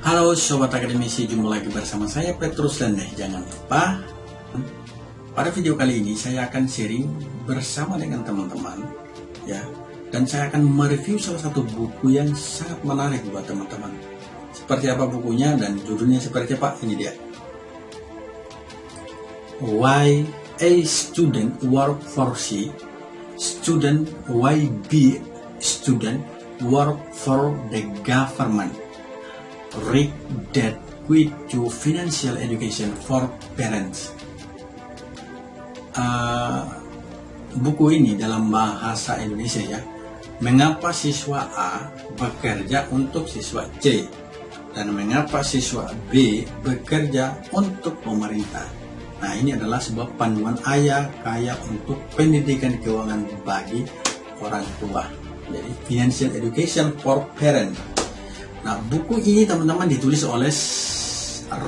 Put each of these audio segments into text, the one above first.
Halo Sobat Akademisi, jumpa lagi bersama saya Petrus Lendeh. Jangan lupa, pada video kali ini saya akan sharing bersama dengan teman-teman ya dan saya akan mereview salah satu buku yang sangat menarik buat teman-teman. Seperti apa bukunya dan judulnya seperti apa? Ini dia. Why a student work for C, student why be student work for the government read that quit to financial education for parents. Uh, buku ini dalam bahasa Indonesia ya, mengapa siswa A bekerja untuk siswa C dan mengapa siswa B bekerja untuk pemerintah. Nah ini adalah sebuah panduan ayah kaya untuk pendidikan keuangan bagi orang tua. Jadi financial education for parents Nah, buku ini teman-teman ditulis oleh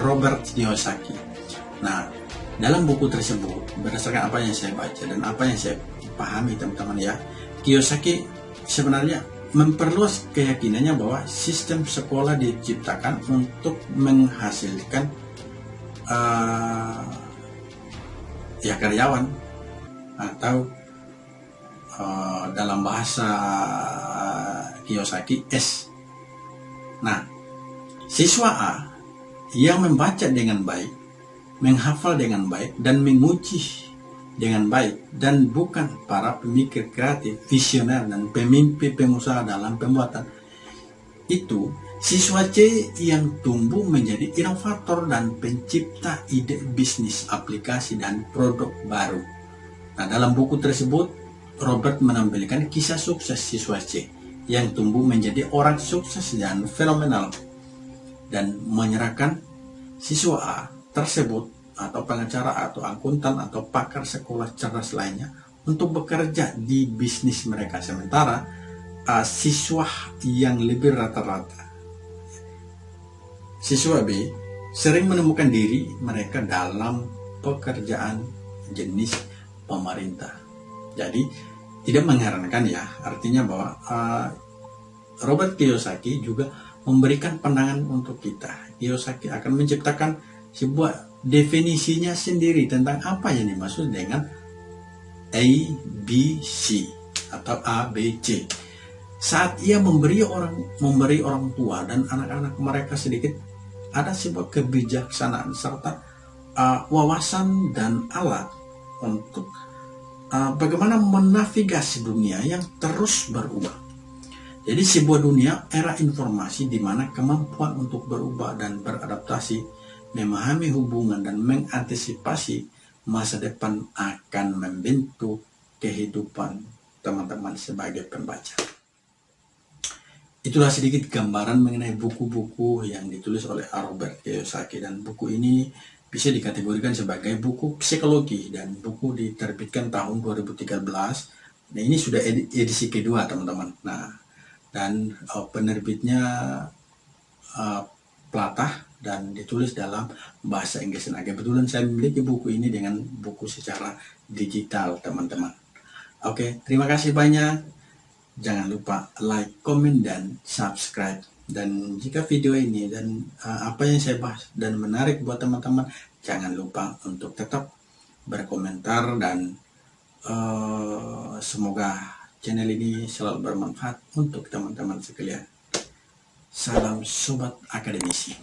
Robert Kiyosaki. Nah, dalam buku tersebut, berdasarkan apa yang saya baca dan apa yang saya pahami teman-teman ya, Kiyosaki sebenarnya memperluas keyakinannya bahwa sistem sekolah diciptakan untuk menghasilkan uh, ya karyawan atau uh, dalam bahasa Kiyosaki S Nah, siswa A yang membaca dengan baik, menghafal dengan baik, dan menguji dengan baik, dan bukan para pemikir kreatif, visioner, dan pemimpin pengusaha dalam pembuatan, itu siswa C yang tumbuh menjadi inovator dan pencipta ide bisnis, aplikasi, dan produk baru. Nah, dalam buku tersebut, Robert menampilkan kisah sukses siswa C yang tumbuh menjadi orang sukses dan fenomenal dan menyerahkan siswa A tersebut atau pengacara atau akuntan atau pakar sekolah cerdas lainnya untuk bekerja di bisnis mereka. Sementara uh, siswa yang lebih rata-rata siswa B sering menemukan diri mereka dalam pekerjaan jenis pemerintah. Jadi tidak mengherankan ya. Artinya bahwa uh, Robert Kiyosaki juga memberikan pandangan untuk kita. Kiyosaki akan menciptakan sebuah definisinya sendiri tentang apa yang dimaksud dengan A, B, C atau A, B, C. Saat ia memberi orang memberi orang tua dan anak-anak mereka sedikit ada sebuah kebijaksanaan serta uh, wawasan dan alat untuk uh, bagaimana menavigasi dunia yang terus berubah. Jadi sebuah dunia era informasi di mana kemampuan untuk berubah dan beradaptasi, memahami hubungan dan mengantisipasi masa depan akan membentuk kehidupan teman-teman sebagai pembaca. Itulah sedikit gambaran mengenai buku-buku yang ditulis oleh Robert Kiyosaki dan buku ini bisa dikategorikan sebagai buku psikologi dan buku diterbitkan tahun 2013. Nah ini sudah edisi kedua teman-teman. Nah dan uh, penerbitnya uh, Platah dan ditulis dalam bahasa Inggris. Nah kebetulan saya memiliki buku ini dengan buku secara digital teman-teman. Oke terima kasih banyak. Jangan lupa like, comment, dan subscribe dan jika video ini dan uh, apa yang saya bahas dan menarik buat teman-teman jangan lupa untuk tetap berkomentar dan uh, semoga channel ini selalu bermanfaat untuk teman-teman sekalian. Salam sobat akademisi